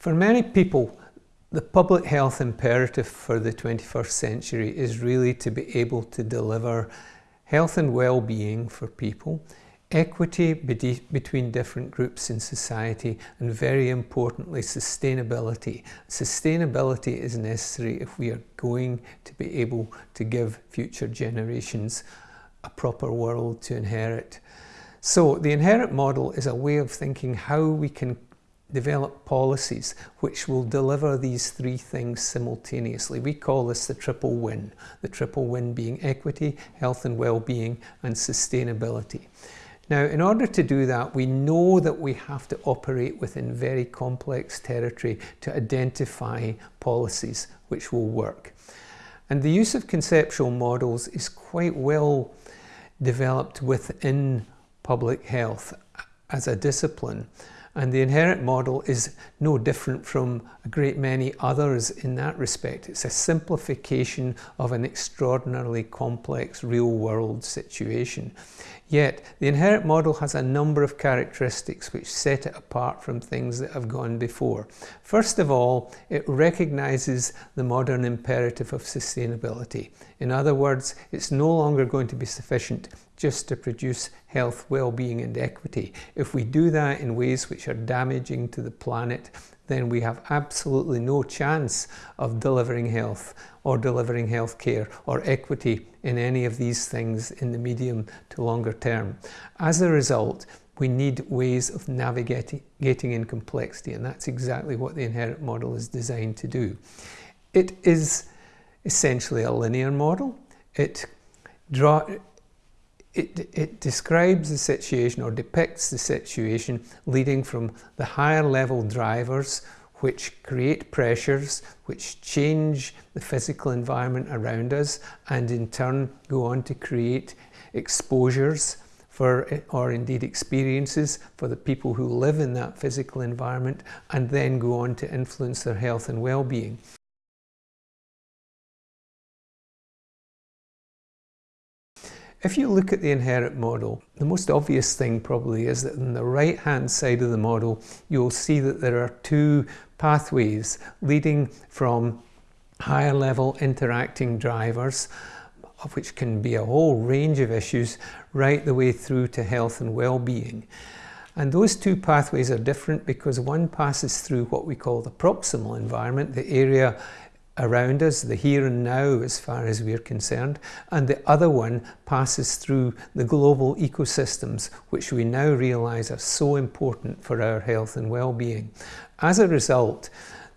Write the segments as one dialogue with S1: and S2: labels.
S1: For many people, the public health imperative for the 21st century is really to be able to deliver health and well-being for people, equity between different groups in society, and very importantly, sustainability. Sustainability is necessary if we are going to be able to give future generations a proper world to inherit. So the inherit model is a way of thinking how we can develop policies which will deliver these three things simultaneously. We call this the triple win, the triple win being equity, health and well-being and sustainability. Now, in order to do that, we know that we have to operate within very complex territory to identify policies which will work. And the use of conceptual models is quite well developed within public health as a discipline. And the inherit model is no different from a great many others in that respect. It's a simplification of an extraordinarily complex real world situation. Yet, the inherit model has a number of characteristics which set it apart from things that have gone before. First of all, it recognises the modern imperative of sustainability. In other words, it's no longer going to be sufficient just to produce health, well-being and equity. If we do that in ways which are damaging to the planet, then we have absolutely no chance of delivering health or delivering health care or equity in any of these things in the medium to longer term. As a result, we need ways of navigating in complexity and that's exactly what the inherit model is designed to do. It is essentially a linear model. It draw, it, it describes the situation or depicts the situation leading from the higher level drivers which create pressures, which change the physical environment around us and in turn go on to create exposures for, or indeed experiences for the people who live in that physical environment and then go on to influence their health and well-being. If you look at the inherit model, the most obvious thing probably is that on the right hand side of the model, you'll see that there are two pathways leading from higher level interacting drivers, of which can be a whole range of issues, right the way through to health and well-being. And those two pathways are different because one passes through what we call the proximal environment, the area around us, the here and now as far as we're concerned, and the other one passes through the global ecosystems, which we now realise are so important for our health and well-being. As a result,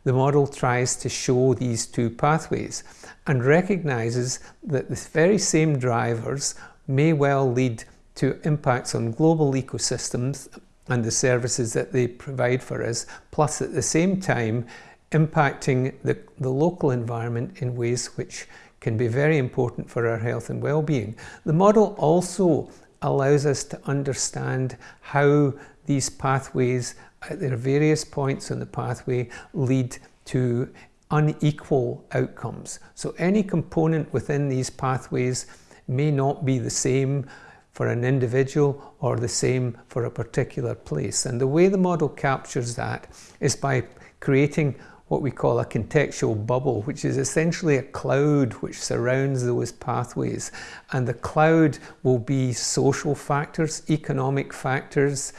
S1: the model tries to show these two pathways and recognises that the very same drivers may well lead to impacts on global ecosystems and the services that they provide for us, plus at the same time impacting the, the local environment in ways which can be very important for our health and well-being. The model also allows us to understand how these pathways at their various points on the pathway lead to unequal outcomes. So any component within these pathways may not be the same for an individual or the same for a particular place. And the way the model captures that is by creating what we call a contextual bubble, which is essentially a cloud which surrounds those pathways. And the cloud will be social factors, economic factors,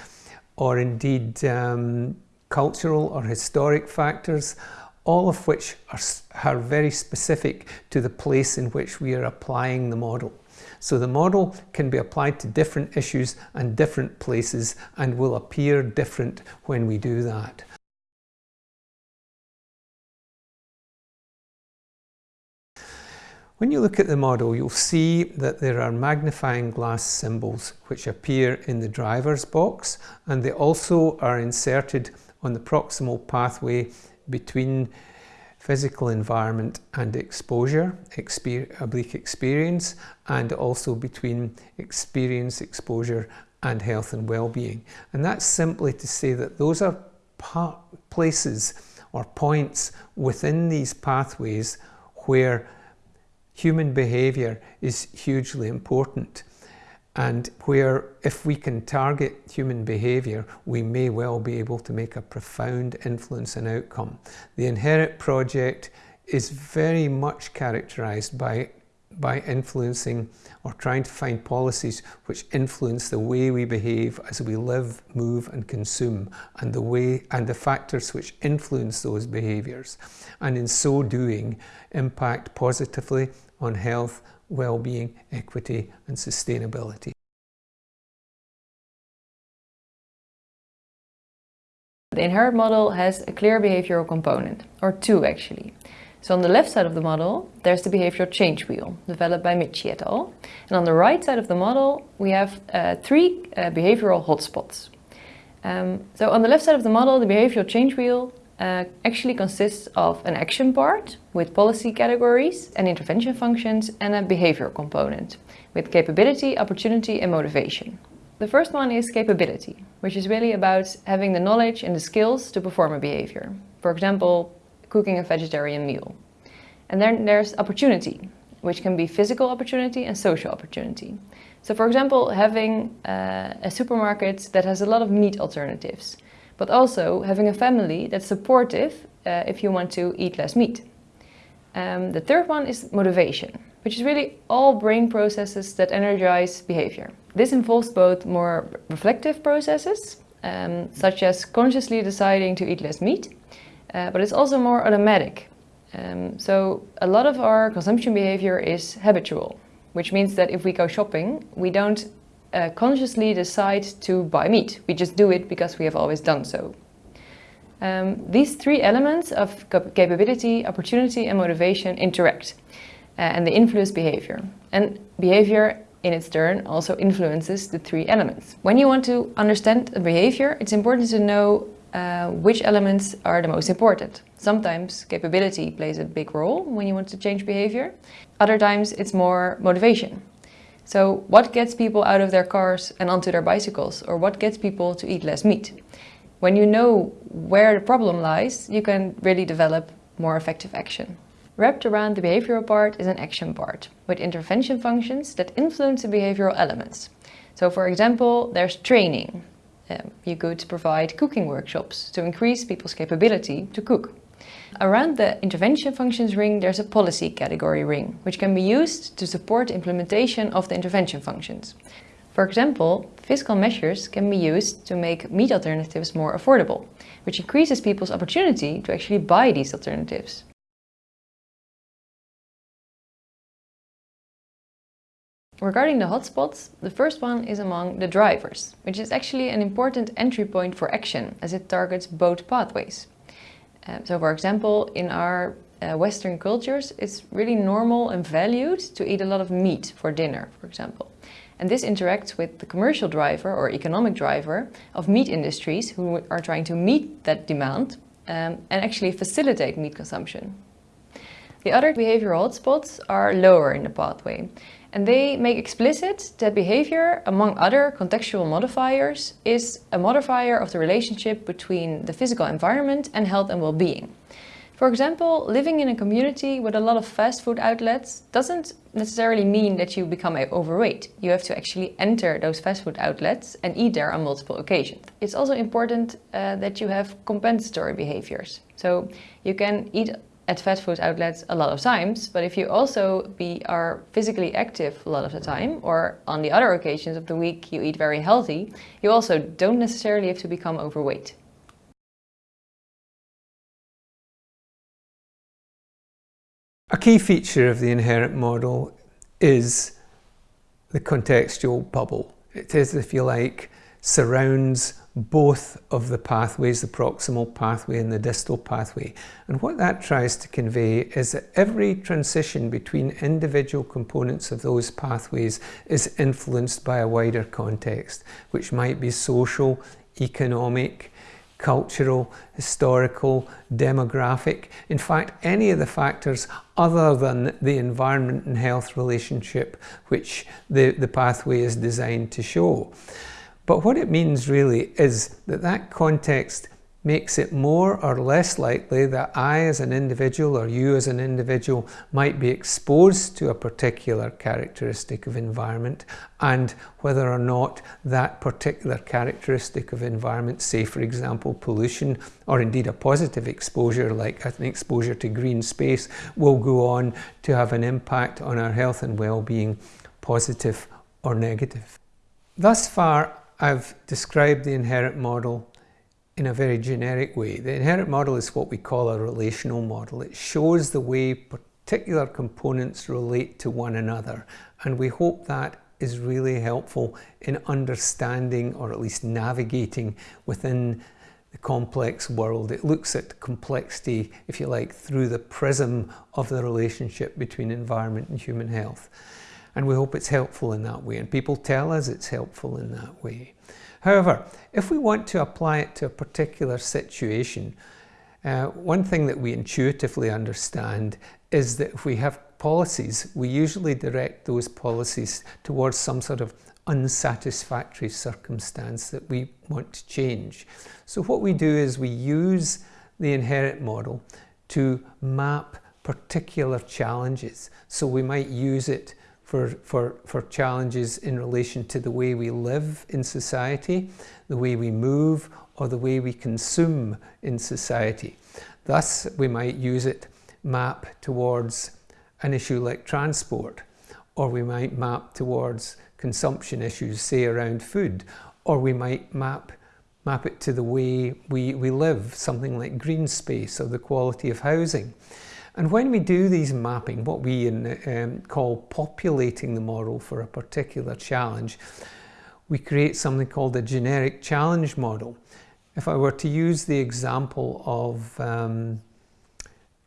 S1: or indeed um, cultural or historic factors, all of which are, are very specific to the place in which we are applying the model. So the model can be applied to different issues and different places and will appear different when we do that. When you look at the model, you'll see that there are magnifying glass symbols which appear in the driver's box and they also are inserted on the proximal pathway between physical environment and exposure, exper oblique experience, and also between experience, exposure, and health and well-being. And that's simply to say that those are places or points within these pathways where human behaviour is hugely important. and where if we can target human behaviour we may well be able to make a profound influence and outcome. The Inherit project is very much characterised by by influencing or trying to find policies which influence the way we behave as we live, move and consume and the way and the factors which influence those behaviours and in so doing impact positively on health, well-being, equity and sustainability.
S2: The inherit model has a clear behavioral component, or two actually. So on the left side of the model, there's the behavioral change wheel, developed by Michie et al. And on the right side of the model, we have uh, three uh, behavioral hotspots. Um, so on the left side of the model, the behavioral change wheel uh, actually consists of an action part with policy categories and intervention functions and a behavior component with capability, opportunity and motivation. The first one is capability, which is really about having the knowledge and the skills to perform a behavior. For example, cooking a vegetarian meal. And then there's opportunity, which can be physical opportunity and social opportunity. So for example, having uh, a supermarket that has a lot of meat alternatives but also having a family that's supportive uh, if you want to eat less meat. Um, the third one is motivation, which is really all brain processes that energize behavior. This involves both more reflective processes, um, such as consciously deciding to eat less meat, uh, but it's also more automatic. Um, so a lot of our consumption behavior is habitual, which means that if we go shopping, we don't uh, consciously decide to buy meat. We just do it because we have always done so. Um, these three elements of capability, opportunity and motivation interact uh, and they influence behavior. And behavior in its turn also influences the three elements. When you want to understand a behavior, it's important to know uh, which elements are the most important. Sometimes capability plays a big role when you want to change behavior. Other times it's more motivation. So what gets people out of their cars and onto their bicycles? Or what gets people to eat less meat? When you know where the problem lies, you can really develop more effective action. Wrapped around the behavioral part is an action part, with intervention functions that influence the behavioral elements. So for example, there's training. Um, you could provide cooking workshops to increase people's capability to cook. Around the intervention functions ring there's a policy category ring, which can be used to support implementation of the intervention functions. For example, fiscal measures can be used to make meat alternatives more affordable, which increases people's opportunity to actually buy these alternatives. Regarding the hotspots, the first one is among the drivers, which is actually an important entry point for action as it targets both pathways. Uh, so for example, in our uh, Western cultures, it's really normal and valued to eat a lot of meat for dinner, for example. And this interacts with the commercial driver or economic driver of meat industries who are trying to meet that demand um, and actually facilitate meat consumption. The other behavioral hotspots are lower in the pathway and they make explicit that behavior, among other contextual modifiers, is a modifier of the relationship between the physical environment and health and well-being. For example, living in a community with a lot of fast food outlets doesn't necessarily mean that you become overweight. You have to actually enter those fast food outlets and eat there on multiple occasions. It's also important uh, that you have compensatory behaviors. So you can eat at fast food outlets a lot of times, but if you also be are physically active a lot of the time, or on the other occasions of the week you eat very healthy, you also don't necessarily have to become overweight.
S1: A key feature of the inherit model is the contextual bubble. It is, if you like, surrounds both of the pathways, the proximal pathway and the distal pathway. And what that tries to convey is that every transition between individual components of those pathways is influenced by a wider context, which might be social, economic, cultural, historical, demographic, in fact any of the factors other than the environment and health relationship which the, the pathway is designed to show. But what it means really is that that context makes it more or less likely that I as an individual or you as an individual might be exposed to a particular characteristic of environment and whether or not that particular characteristic of environment, say for example pollution or indeed a positive exposure like an exposure to green space will go on to have an impact on our health and well-being, positive or negative. Thus far I've described the inherit model in a very generic way. The inherit model is what we call a relational model. It shows the way particular components relate to one another and we hope that is really helpful in understanding or at least navigating within the complex world. It looks at complexity, if you like, through the prism of the relationship between environment and human health. And we hope it's helpful in that way and people tell us it's helpful in that way. However, if we want to apply it to a particular situation, uh, one thing that we intuitively understand is that if we have policies, we usually direct those policies towards some sort of unsatisfactory circumstance that we want to change. So what we do is we use the inherit model to map particular challenges. So we might use it for, for, for challenges in relation to the way we live in society, the way we move, or the way we consume in society. Thus, we might use it map towards an issue like transport, or we might map towards consumption issues, say around food, or we might map map it to the way we, we live, something like green space or the quality of housing. And when we do these mapping, what we in, um, call populating the model for a particular challenge, we create something called a generic challenge model. If I were to use the example of um,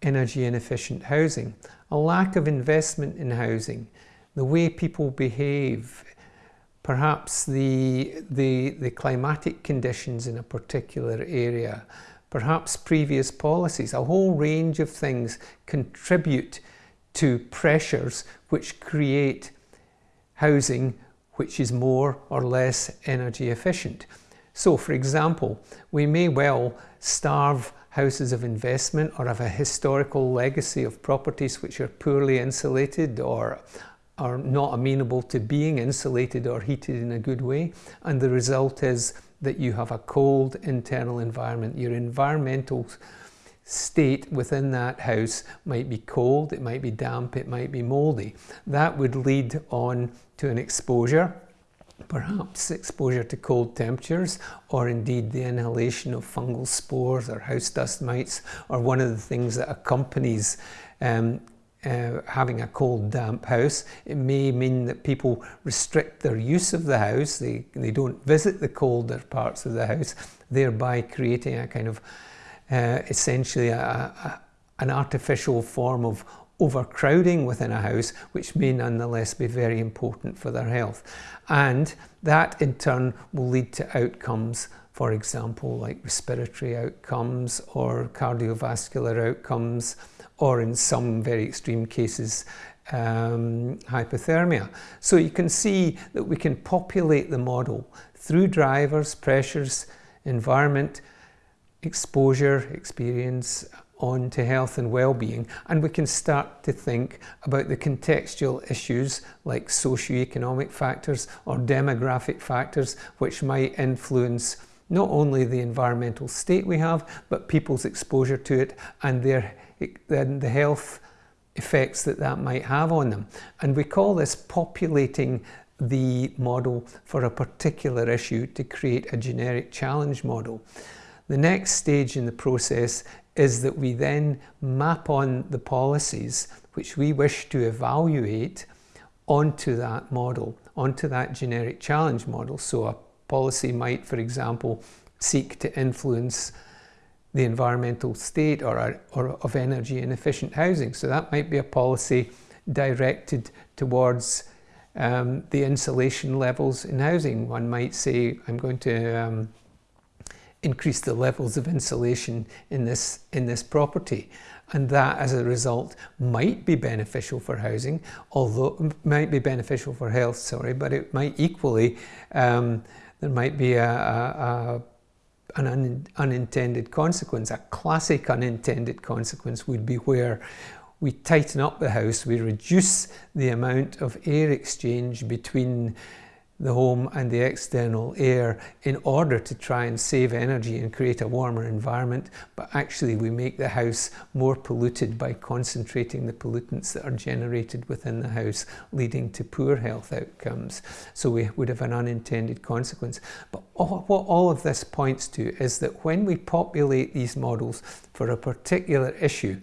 S1: energy inefficient housing, a lack of investment in housing, the way people behave, perhaps the, the, the climatic conditions in a particular area, perhaps previous policies, a whole range of things contribute to pressures which create housing which is more or less energy efficient. So for example, we may well starve houses of investment or have a historical legacy of properties which are poorly insulated or are not amenable to being insulated or heated in a good way and the result is that you have a cold internal environment. Your environmental state within that house might be cold, it might be damp, it might be moldy. That would lead on to an exposure, perhaps exposure to cold temperatures, or indeed the inhalation of fungal spores or house dust mites, or one of the things that accompanies um, uh, having a cold damp house. It may mean that people restrict their use of the house, they, they don't visit the colder parts of the house, thereby creating a kind of uh, essentially a, a, an artificial form of overcrowding within a house, which may nonetheless be very important for their health. And that in turn will lead to outcomes, for example, like respiratory outcomes or cardiovascular outcomes, or in some very extreme cases, um, hypothermia. So you can see that we can populate the model through drivers, pressures, environment, exposure, experience, on to health and well-being and we can start to think about the contextual issues like socioeconomic factors or demographic factors which might influence not only the environmental state we have but people's exposure to it and their then the health effects that that might have on them. And we call this populating the model for a particular issue to create a generic challenge model. The next stage in the process is that we then map on the policies which we wish to evaluate onto that model, onto that generic challenge model. So a policy might, for example, seek to influence the environmental state or, or of energy inefficient housing. So that might be a policy directed towards um, the insulation levels in housing. One might say, I'm going to um, increase the levels of insulation in this, in this property. And that, as a result, might be beneficial for housing, although might be beneficial for health, sorry, but it might equally, um, there might be a, a, a an un unintended consequence. A classic unintended consequence would be where we tighten up the house, we reduce the amount of air exchange between the home and the external air in order to try and save energy and create a warmer environment, but actually we make the house more polluted by concentrating the pollutants that are generated within the house, leading to poor health outcomes. So we would have an unintended consequence. But all, what all of this points to is that when we populate these models for a particular issue,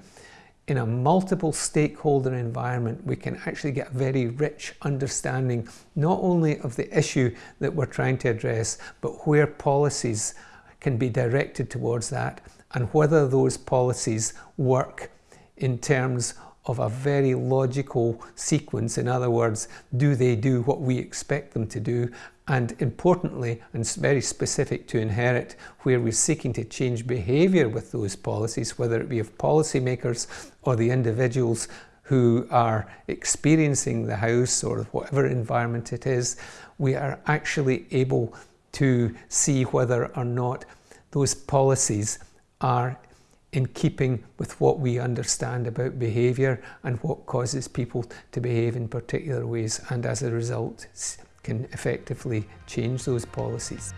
S1: in a multiple stakeholder environment, we can actually get a very rich understanding not only of the issue that we're trying to address, but where policies can be directed towards that and whether those policies work in terms of a very logical sequence. In other words, do they do what we expect them to do? And importantly, and very specific to inherit, where we're seeking to change behaviour with those policies, whether it be of policymakers or the individuals who are experiencing the house or whatever environment it is, we are actually able to see whether or not those policies are in keeping with what we understand about behaviour and what causes people to behave in particular ways and as a result can effectively change those policies.